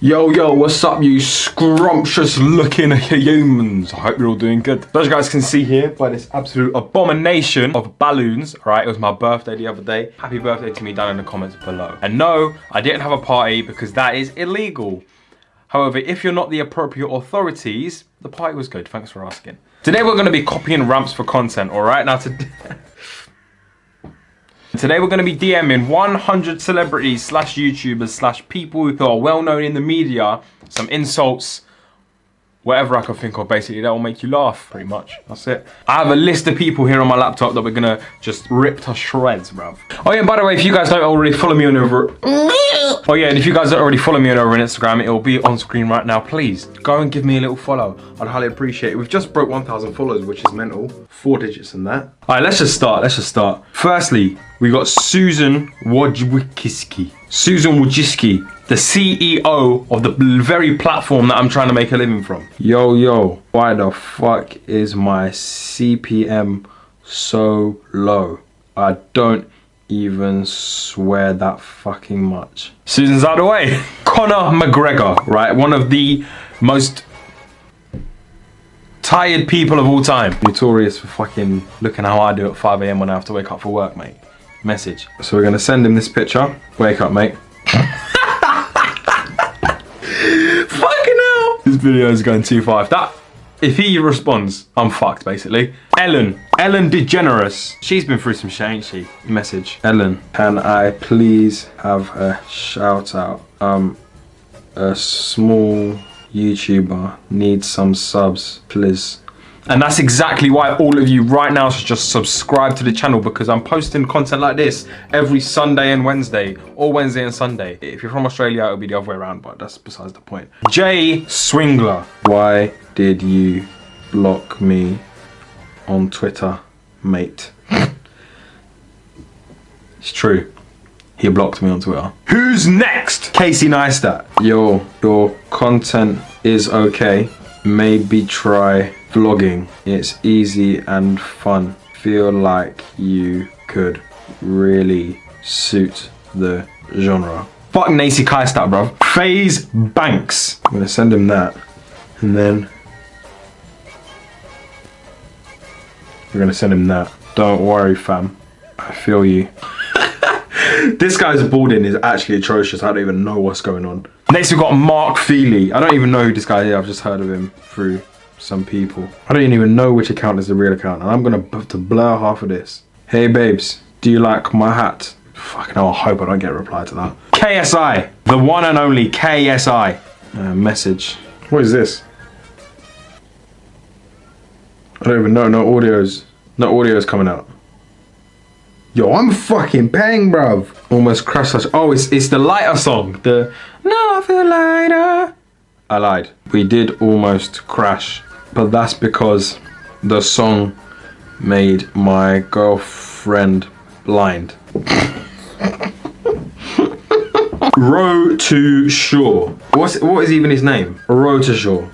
Yo, yo, what's up, you scrumptious looking humans? I hope you're all doing good. As you guys can see here by this absolute abomination of balloons, right? It was my birthday the other day. Happy birthday to me down in the comments below. And no, I didn't have a party because that is illegal. However, if you're not the appropriate authorities, the party was good. Thanks for asking. Today we're going to be copying ramps for content, all right? Now, today... Today we're going to be DMing 100 celebrities slash YouTubers slash people who are well known in the media, some insults, whatever I can think of basically that will make you laugh pretty much. That's it. I have a list of people here on my laptop that we're gonna just rip to shreds bruv. Oh yeah by the way if you guys don't already follow me on over oh yeah and if you guys don't already follow me on over on Instagram it will be on screen right now please. Go and give me a little follow. I'd highly appreciate it. We've just broke 1,000 followers which is mental. Four digits in that. All right let's just start let's just start. Firstly we got Susan Wojcicki Susan Wojcicki the CEO of the very platform that I'm trying to make a living from. Yo, yo, why the fuck is my CPM so low? I don't even swear that fucking much. Susan's out of the way. Conor McGregor, right? One of the most tired people of all time. Notorious for fucking looking how I do at 5 a.m. when I have to wake up for work, mate. Message. So we're gonna send him this picture. Wake up, mate. This video is going too far. If that, if he responds, I'm fucked basically. Ellen, Ellen DeGeneres. She's been through some shit, ain't she? Message. Ellen, can I please have a shout out? Um, a small YouTuber needs some subs, please. And that's exactly why all of you right now should just subscribe to the channel because I'm posting content like this every Sunday and Wednesday or Wednesday and Sunday. If you're from Australia, it'll be the other way around, but that's besides the point. Jay Swingler. Why did you block me on Twitter, mate? it's true. He blocked me on Twitter. Who's next? Casey Neistat. Yo, your content is okay. Maybe try vlogging. It's easy and fun. Feel like you could really suit the genre. Fuck Nacy Kaistat, bro. FaZe Banks. I'm gonna send him that. And then we're gonna send him that. Don't worry, fam. I feel you. this guy's boarding is actually atrocious. I don't even know what's going on. Next we've got Mark Feely. I don't even know who this guy is. I've just heard of him through some people. I don't even know which account is the real account and I'm gonna have to blur half of this. Hey babes, do you like my hat? Fucking hell, I hope I don't get a reply to that. KSI, the one and only KSI. Uh, message. What is this? I don't even know, no audios. No audios coming out. Yo, I'm fucking paying, bruv. Almost crashed. Oh, it's, it's the lighter song. The No, I feel lighter. I lied. We did almost crash but that's because the song made my girlfriend blind. Row to Shore. What's what is even his name? Row to Shore.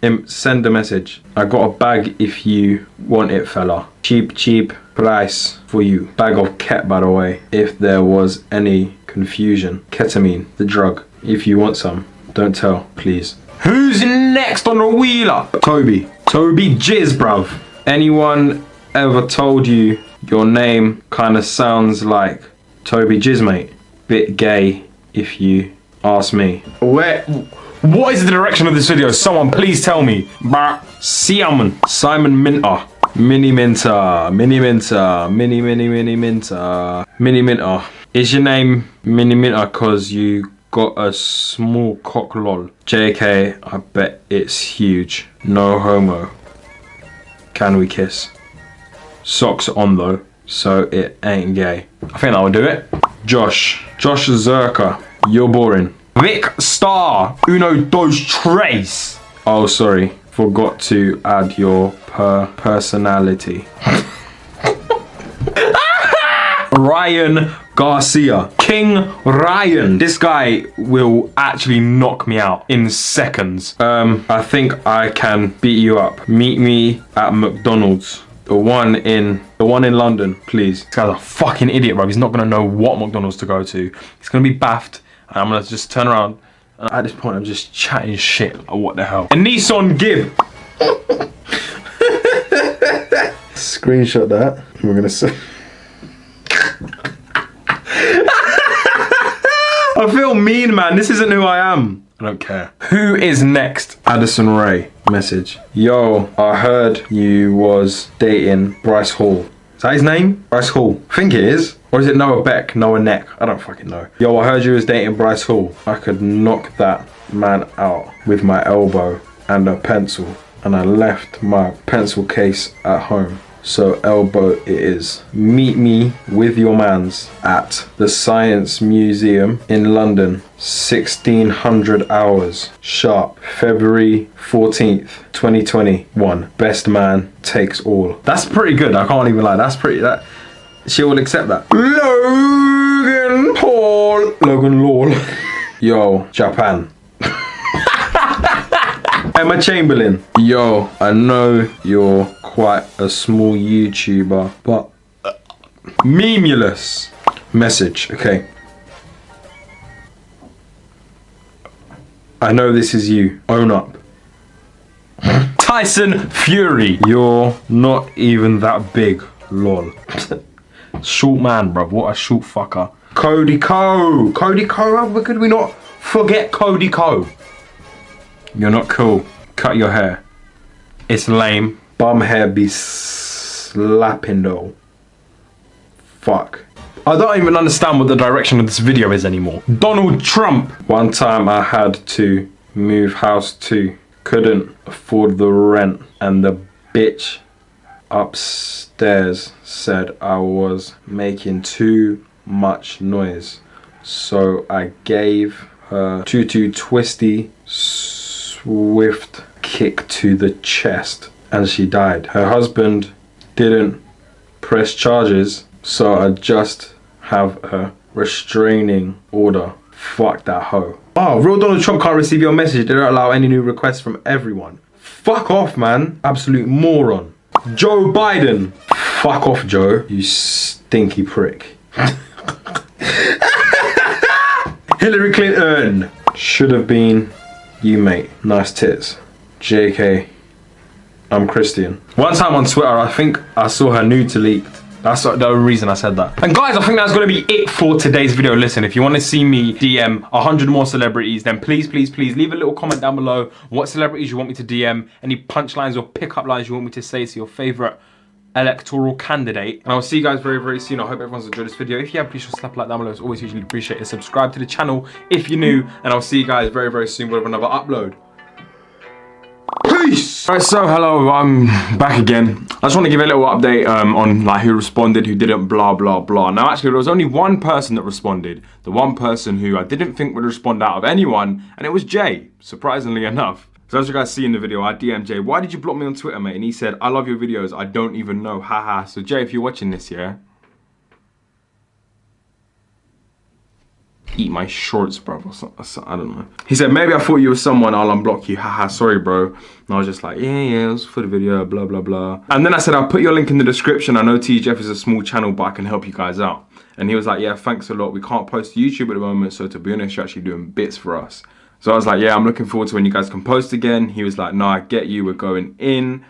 Him send a message. I got a bag if you want it, fella. Cheap, cheap price for you. Bag of ket, by the way. If there was any confusion. Ketamine, the drug. If you want some, don't tell, please. Who's next on the wheel up? Toby. Toby Jizz, bruv. Anyone ever told you your name kind of sounds like Toby Jizz, mate? Bit gay, if you ask me. Where? What is the direction of this video? Someone please tell me. Simon. Simon Minter. Mini Minter. Mini Minter. Mini, mini, mini Minter. Mini Minter. Is your name Mini Minter because you got a small cock lol. JK, I bet it's huge. No homo. Can we kiss? Socks on though, so it ain't gay. I think that would do it. Josh. Josh Zerkaa. You're boring. Vic Star. Uno dos tres. Oh, sorry. Forgot to add your per personality. Ryan Garcia. King Ryan. This guy will actually knock me out in seconds. Um, I think I can beat you up. Meet me at McDonald's. The one in the one in London, please. This guy's a fucking idiot, bro. He's not gonna know what McDonald's to go to. He's gonna be baffed, and I'm gonna just turn around And at this point, I'm just chatting shit. Like, what the hell? A Nissan Gib. Screenshot that. We're gonna say. feel mean, man. This isn't who I am. I don't care. Who is next? Addison Rae. Message. Yo, I heard you was dating Bryce Hall. Is that his name? Bryce Hall. I think it is. Or is it Noah Beck? Noah Neck? I don't fucking know. Yo, I heard you was dating Bryce Hall. I could knock that man out with my elbow and a pencil. And I left my pencil case at home. So elbow it is. Meet me with your mans at the Science Museum in London. 1600 hours sharp. February 14th, 2021. Best man takes all. That's pretty good. I can't even lie. That's pretty that she will accept that. Logan Paul. Logan Lol. Yo, Japan. Emma Chamberlain. Yo, I know you're quite a small YouTuber, but uh, memulous. Message, okay. I know this is you. Own up. Tyson Fury. You're not even that big. Lol. short man, bruv. What a short fucker. Cody Ko. Cody Ko. How could we not forget Cody Ko? You're not cool. Cut your hair. It's lame. Bum hair be slapping though. Fuck. I don't even understand what the direction of this video is anymore. Donald Trump. One time I had to move house too. Couldn't afford the rent and the bitch upstairs said I was making too much noise. So I gave her tutu twisty swift kick to the chest and she died. Her husband didn't press charges so I just have a restraining order. Fuck that hoe. Oh, real Donald Trump can't receive your message. They don't allow any new requests from everyone. Fuck off, man. Absolute moron. Joe Biden. Fuck off, Joe. You stinky prick. Hillary Clinton. Should have been you, mate. Nice tits. JK. I'm Christian. One time on Twitter, I think I saw her nude to leaked. That's the only reason I said that. And guys, I think that's going to be it for today's video. Listen, if you want to see me DM 100 more celebrities, then please, please, please leave a little comment down below what celebrities you want me to DM, any punchlines or pickup lines you want me to say to your favorite electoral candidate. And I'll see you guys very, very soon. I hope everyone's enjoyed this video. If you have, please just slap a like down below. It's always hugely appreciated. Subscribe to the channel if you're new. And I'll see you guys very, very soon with another upload. Peace! Alright, so hello, I'm back again. I just want to give a little update um, on like who responded, who didn't, blah, blah, blah. Now, actually, there was only one person that responded. The one person who I didn't think would respond out of anyone, and it was Jay, surprisingly enough. So as you guys see in the video, I DM'd Jay, why did you block me on Twitter, mate? And he said, I love your videos, I don't even know, haha. So Jay, if you're watching this, yeah? eat my shorts, bro. I don't know. He said, maybe I thought you were someone, I'll unblock you. Haha, sorry, bro. And I was just like, yeah, yeah, it was for the video, blah, blah, blah. And then I said, I'll put your link in the description. I know TGF is a small channel, but I can help you guys out. And he was like, yeah, thanks a lot. We can't post to YouTube at the moment, so to be honest, you're actually doing bits for us. So I was like, yeah, I'm looking forward to when you guys can post again. He was like, no, I get you. We're going in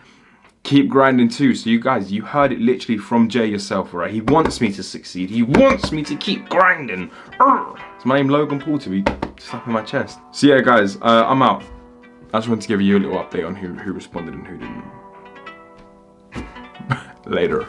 keep grinding too. So you guys, you heard it literally from Jay yourself, right? He wants me to succeed. He wants me to keep grinding. It's my name Logan Paul to be slapping my chest. So yeah, guys, uh, I'm out. I just wanted to give you a little update on who, who responded and who didn't. Later.